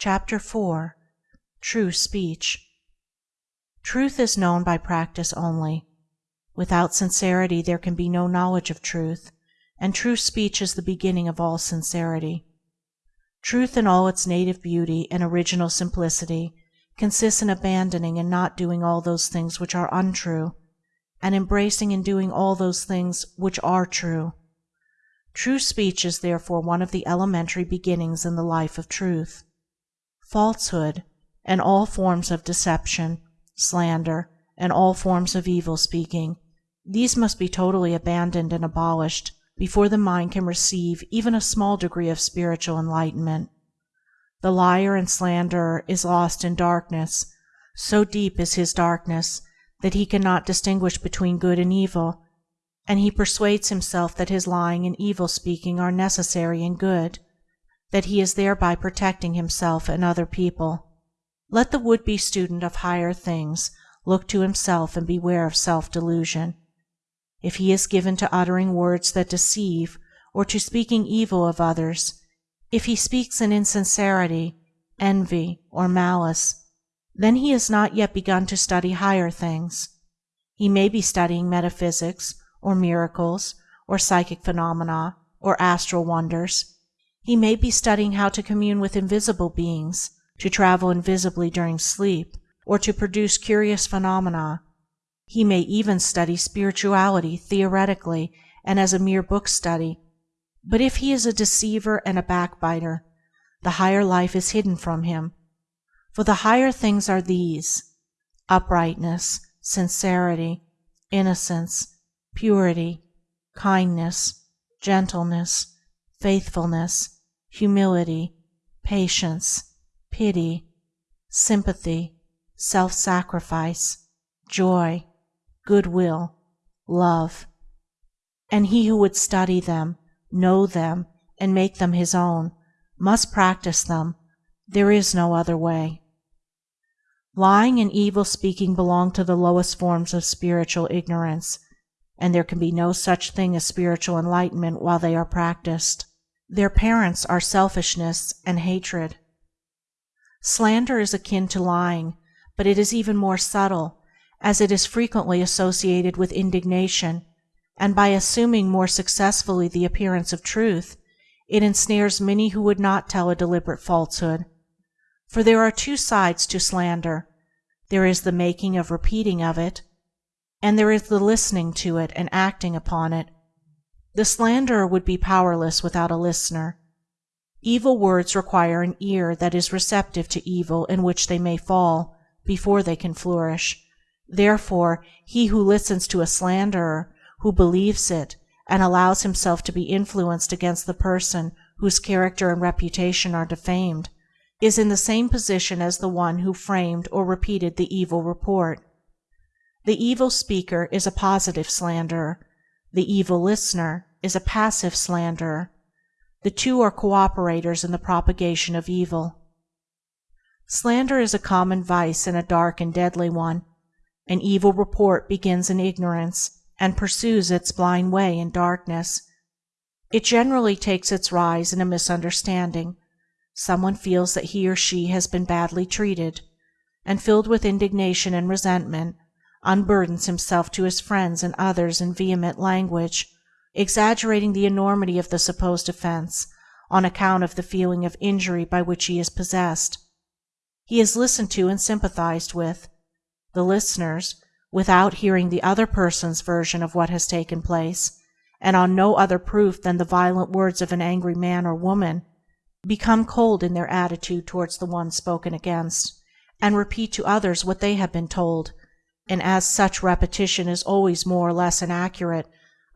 CHAPTER IV. TRUE SPEECH Truth is known by practice only. Without sincerity there can be no knowledge of Truth, and true speech is the beginning of all sincerity. Truth in all its native beauty and original simplicity consists in abandoning and not doing all those things which are untrue, and embracing and doing all those things which are true. True speech is therefore one of the elementary beginnings in the life of Truth. Falsehood, and all forms of deception, slander, and all forms of evil speaking — these must be totally abandoned and abolished before the mind can receive even a small degree of spiritual enlightenment. The liar and slanderer is lost in darkness; so deep is his darkness that he cannot distinguish between good and evil, and he persuades himself that his lying and evil speaking are necessary and good, that he is thereby protecting himself and other people. Let the would be student of higher things look to himself and beware of self delusion. If he is given to uttering words that deceive or to speaking evil of others, if he speaks in insincerity, envy, or malice, then he has not yet begun to study higher things. He may be studying metaphysics, or miracles, or psychic phenomena, or astral wonders. He may be studying how to commune with invisible beings, to travel invisibly during sleep, or to produce curious phenomena. He may even study spirituality theoretically and as a mere book study, but if he is a deceiver and a backbiter, the higher life is hidden from him. For the higher things are these: uprightness, sincerity, innocence, purity, kindness, gentleness, faithfulness, humility, patience, pity, sympathy, self sacrifice, joy, goodwill, love. And he who would study them, know them, and make them his own, must practice them; there is no other way. Lying and evil speaking belong to the lowest forms of spiritual ignorance, and there can be no such thing as spiritual enlightenment while they are practiced. Their parents are selfishness and hatred. Slander is akin to lying, but it is even more subtle, as it is frequently associated with indignation, and by assuming more successfully the appearance of truth, it ensnares many who would not tell a deliberate falsehood. For there are two sides to slander: there is the making or repeating of it, and there is the listening to it and acting upon it. The slanderer would be powerless without a listener. Evil words require an ear that is receptive to evil in which they may fall, before they can flourish. Therefore he who listens to a slanderer, who believes it, and allows himself to be influenced against the person whose character and reputation are defamed, is in the same position as the one who framed or repeated the evil report. The evil speaker is a positive slanderer; the evil listener is a passive slanderer. The two are co-operators in the propagation of evil. Slander is a common vice and a dark and deadly one. An evil report begins in ignorance and pursues its blind way in darkness. It generally takes its rise in a misunderstanding. Someone feels that he or she has been badly treated, and filled with indignation and resentment, unburdens himself to his friends and others in vehement language exaggerating the enormity of the supposed offence on account of the feeling of injury by which he is possessed. He is listened to and sympathized with. The listeners, without hearing the other person's version of what has taken place, and on no other proof than the violent words of an angry man or woman, become cold in their attitude towards the one spoken against, and repeat to others what they have been told, and as such repetition is always more or less inaccurate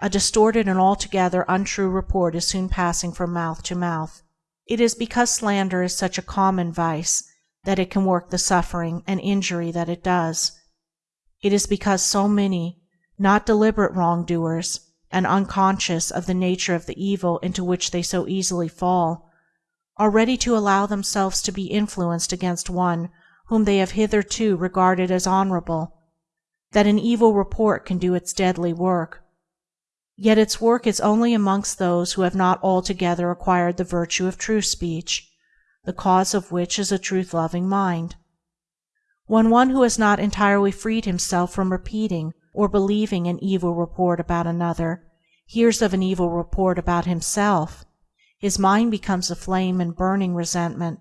a distorted and altogether untrue report is soon passing from mouth to mouth. It is because slander is such a common vice that it can work the suffering and injury that it does. It is because so many, not deliberate wrongdoers, and unconscious of the nature of the evil into which they so easily fall, are ready to allow themselves to be influenced against one whom they have hitherto regarded as honorable, that an evil report can do its deadly work. Yet its work is only amongst those who have not altogether acquired the virtue of true speech. the cause of which is a truth-loving mind. When one who has not entirely freed himself from repeating or believing an evil report about another hears of an evil report about himself, his mind becomes aflame in burning resentment,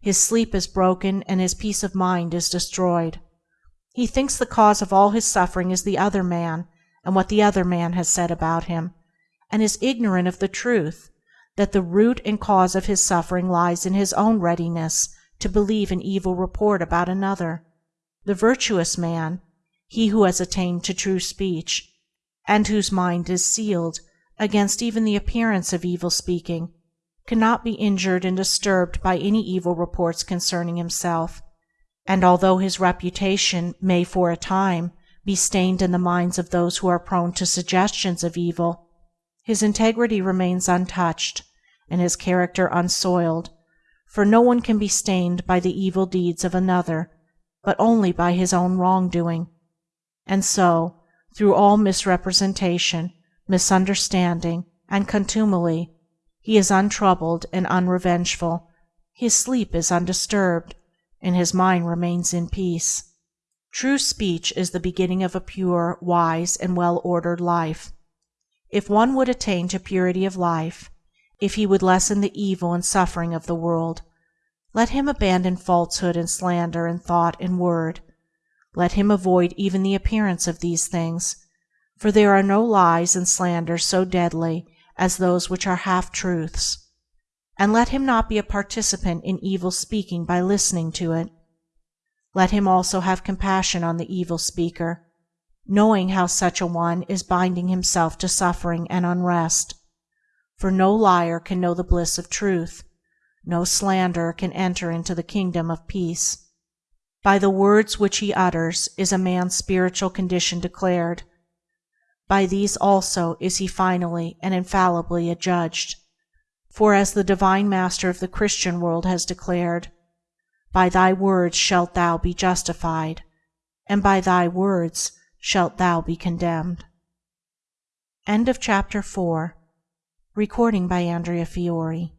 his sleep is broken and his peace of mind is destroyed. He thinks the cause of all his suffering is the other man and what the other man has said about him, and is ignorant of the truth that the root and cause of his suffering lies in his own readiness to believe an evil report about another. The virtuous man, he who has attained to true speech, and whose mind is sealed against even the appearance of evil speaking, cannot be injured and disturbed by any evil reports concerning himself, and although his reputation may for a time be stained in the minds of those who are prone to suggestions of evil, his integrity remains untouched and his character unsoiled, for no one can be stained by the evil deeds of another but only by his own wrongdoing. And so, through all misrepresentation, misunderstanding, and contumely, he is untroubled and unrevengeful, his sleep is undisturbed, and his mind remains in peace. True speech is the beginning of a pure, wise, and well ordered life. If one would attain to purity of life, if he would lessen the evil and suffering of the world, let him abandon falsehood and slander in thought and word. Let him avoid even the appearance of these things, for there are no lies and slanders so deadly as those which are half truths. And let him not be a participant in evil speaking by listening to it. Let him also have compassion on the evil speaker, knowing how such a one is binding himself to suffering and unrest. For no liar can know the bliss of truth, no slanderer can enter into the Kingdom of Peace. By the words which he utters is a man's spiritual condition declared. By these also is he finally and infallibly adjudged. For as the Divine Master of the Christian world has declared, "By thy words shalt thou be justified, and by thy words shalt thou be condemned." End of chapter 4 Recording by Andrea Fiore